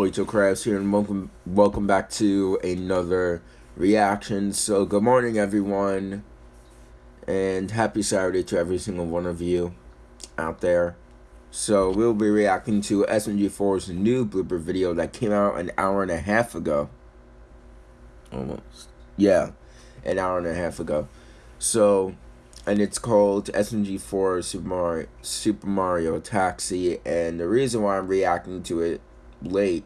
Yo, Boito Crabs here, and welcome, welcome back to another reaction. So, good morning, everyone, and happy Saturday to every single one of you out there. So, we'll be reacting to SMG4's new blooper video that came out an hour and a half ago. Almost. Yeah, an hour and a half ago. So, and it's called SMG4 Super Mario, Super Mario Taxi, and the reason why I'm reacting to it late.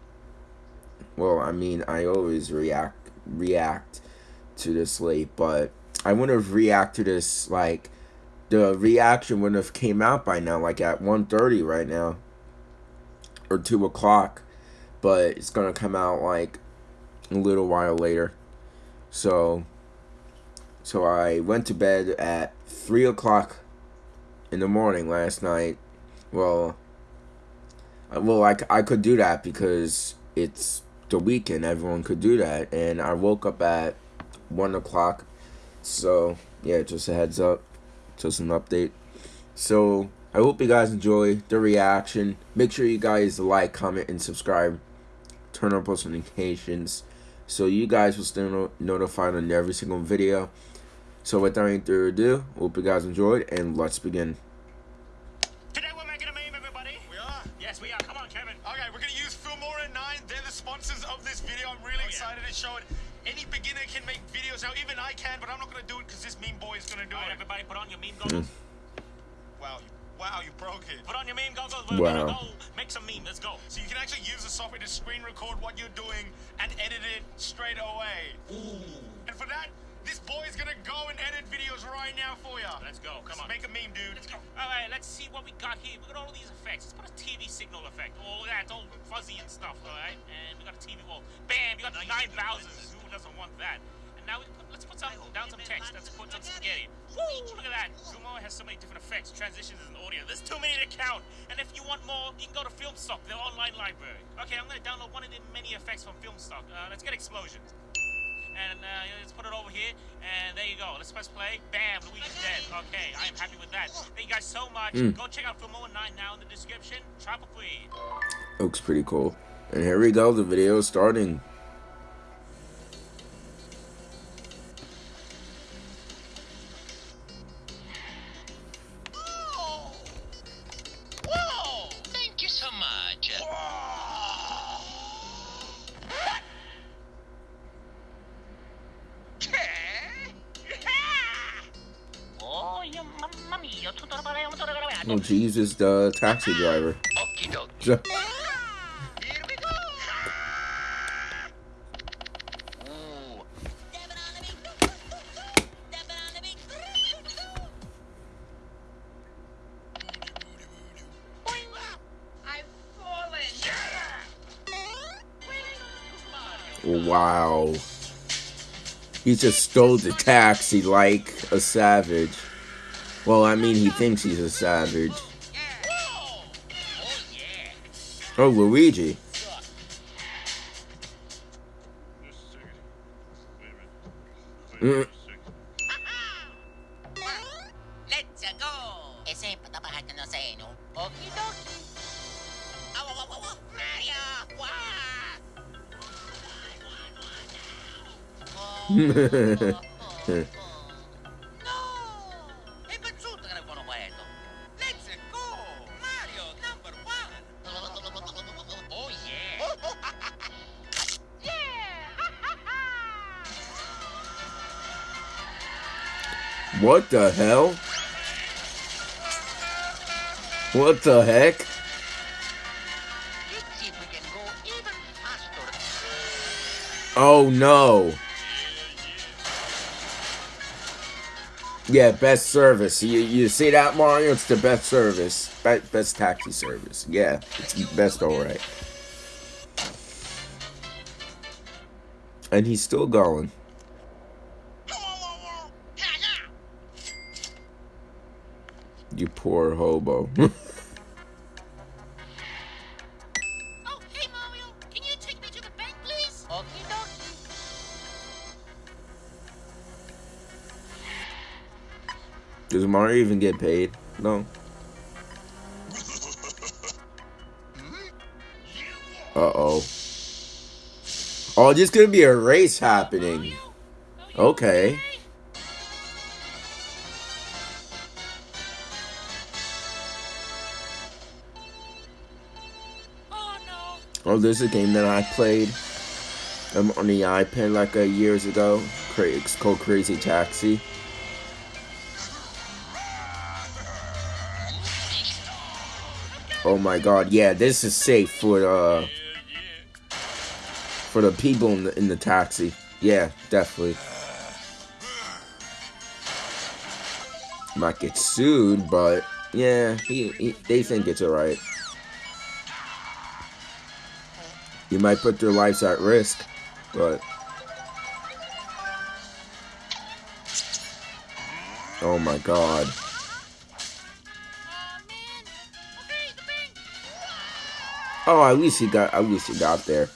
Well, I mean, I always react react to this late, but I wouldn't have reacted to this like the reaction wouldn't have came out by now, like at 1.30 right now or two o'clock, but it's gonna come out like a little while later. So, so I went to bed at three o'clock in the morning last night. Well, well, I, I could do that because it's the weekend. Everyone could do that. And I woke up at 1 o'clock. So, yeah, just a heads up. Just an update. So, I hope you guys enjoy the reaction. Make sure you guys like, comment, and subscribe. Turn on post notifications so you guys will stay notified on every single video. So without any further ado, hope you guys enjoyed, and let's begin. Oh, show it. Any beginner can make videos. Now, even I can, but I'm not going to do it because this meme boy is going to do it. Everybody put on your meme hmm. goggles. wow, you, wow, you broke it. Put on your meme goggles. We're wow. going to go make some meme. Let's go. So you can actually use the software to screen record what you're doing and edit it straight away. Ooh. And for that, this boy's gonna go and edit videos right now for you. Let's go. Come on. Make a meme, dude. Let's go. All right, let's see what we got here. We got all these effects. Let's put a TV signal effect. All that, all fuzzy and stuff, all right? And we got a TV wall. Bam, you got 9,000. Who doesn't want that? And now we put, let's put some, down some text. Let's put some spaghetti. Woo, look at that. Sumo has so many different effects, transitions, and audio. There's too many to count. And if you want more, you can go to Filmstock, their online library. Okay, I'm gonna download one of the many effects from Filmstock. Uh, let's get explosions and uh, let's put it over here, and there you go. Let's press play. Bam, Luigi's dead. Okay, I am happy with that. Thank you guys so much. Mm. Go check out Filmora 9 now in the description. Travel free. Looks pretty cool. And here we go, the video is starting. Oh, Jesus, the taxi driver. Wow. He just stole the taxi like a savage. Well, I mean, he thinks he's a savage. Oh, Luigi. Mm. What the hell? What the heck? Oh no. Yeah, best service. You you see that Mario? It's the best service. Best, best taxi service. Yeah, it's best alright. And he's still going. You poor hobo. oh, hey Mario, can you take me to the bank, please? Okie dokie. Does Mario even get paid? No. Hmm? Uh-oh. Oh, there's gonna be a race happening. Oh, okay. There's a game that I played um, on the iPad like a years ago. It's called Crazy Taxi. Oh my god, yeah, this is safe for uh for the people in the in the taxi. Yeah, definitely. Might get sued, but yeah, he, he, they think it's alright. You might put their lives at risk, but oh my god. Oh at least he got at least he got there.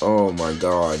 Oh my god.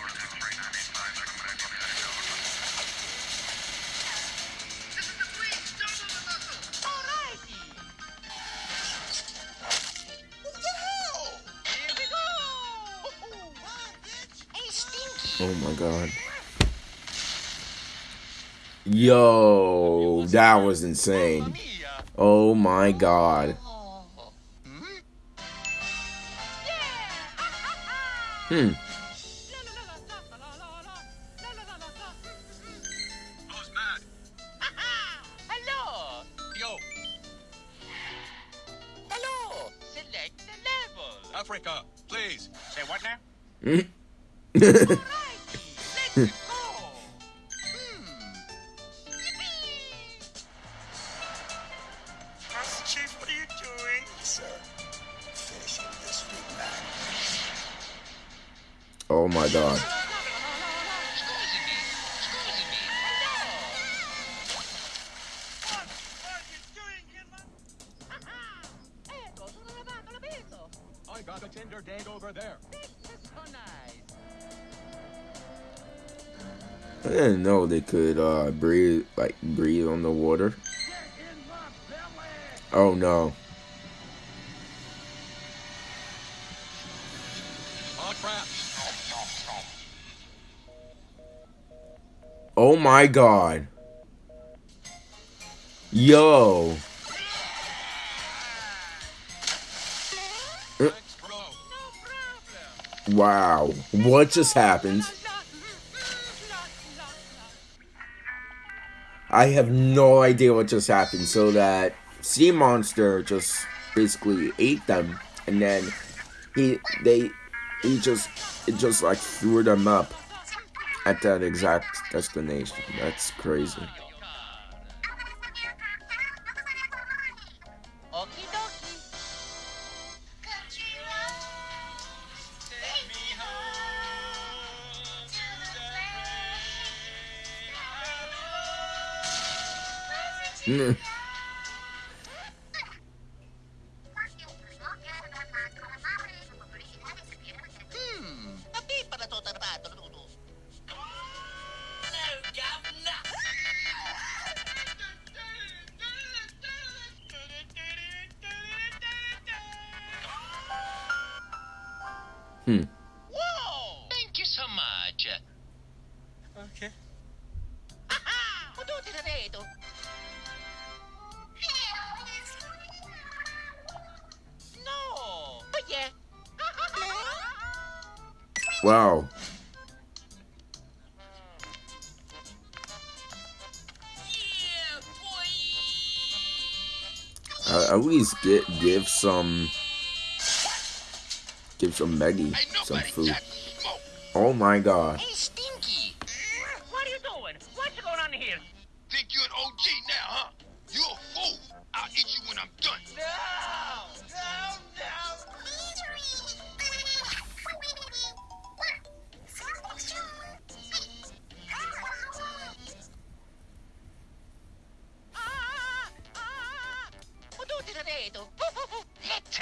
Oh my god. Yo, that was insane. Oh my god. Hmm? Who's mad? Hello. Yo, Hello. Select the level. Africa, please. Say what now? oh my god. Scusi me. Scusi me. Hello. What? What are you doing here, man? Ecco, sono lavato, l'ho visto. I got a Tinder date over there. I didn't know they could uh breathe like breathe on the water. Oh no. Oh crap. Oh my god. Yo. Thanks, bro. No problem. Wow. What just happened? I have no idea what just happened. So that sea monster just basically ate them, and then he they he just it just like threw them up at that exact destination. That's crazy. No. Hmm. Whoa! Thank you so much. Okay. Wow. Uh, at least get give some give some Maggie some food. Oh my god.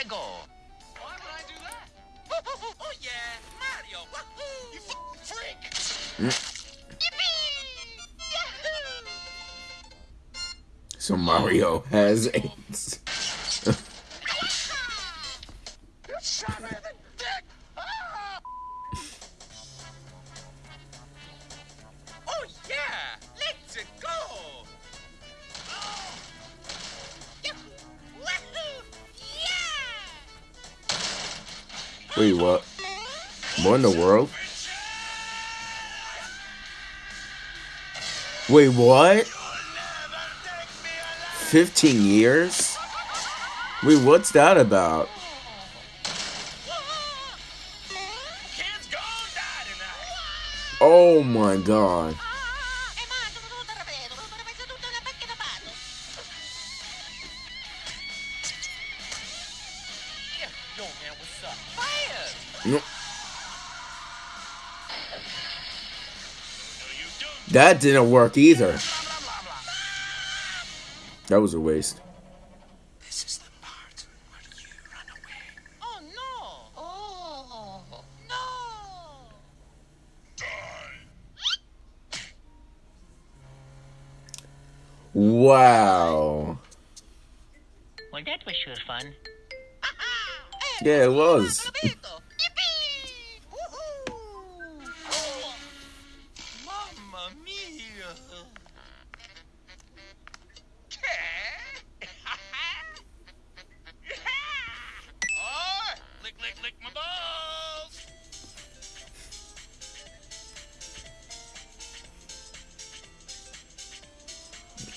Let's! Why would I do that? Oh yeah, Mario! Wahoo! You f- freak! Yippee! Yahoo! So Mario has AIDS. Wait, what? What in the world? Wait, what? 15 years? Wait, what's that about? Oh my god. Fire! No, No, you don't. that didn't work either. That was a waste. This is the part where you run away. Oh no! Oh no! Wow. Well, that was sure fun. Yeah, it was.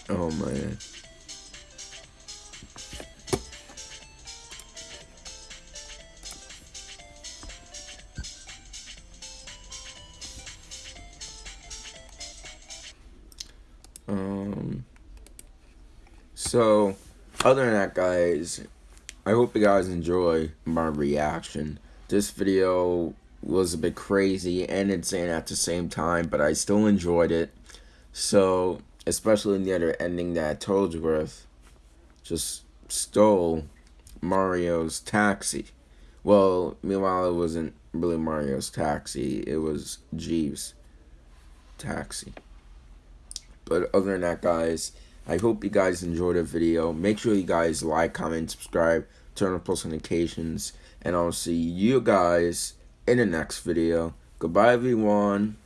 Oh man. Um. So, other than that, guys, I hope you guys enjoy my reaction. This video was a bit crazy and insane at the same time, but I still enjoyed it. So, especially in the other ending that Toadsworth just stole Mario's taxi. Well, meanwhile, it wasn't really Mario's taxi, it was Jeeves' taxi. But other than that, guys, I hope you guys enjoyed the video. Make sure you guys like, comment, subscribe, turn on post notifications, and I'll see you guys in the next video. Goodbye, everyone.